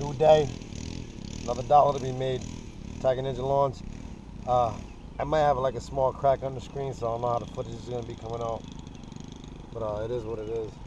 New day, another dollar to be made. Tiger Ninja Lawns. Uh, I might have like a small crack on the screen, so I don't know how the footage is gonna be coming out. But uh, it is what it is.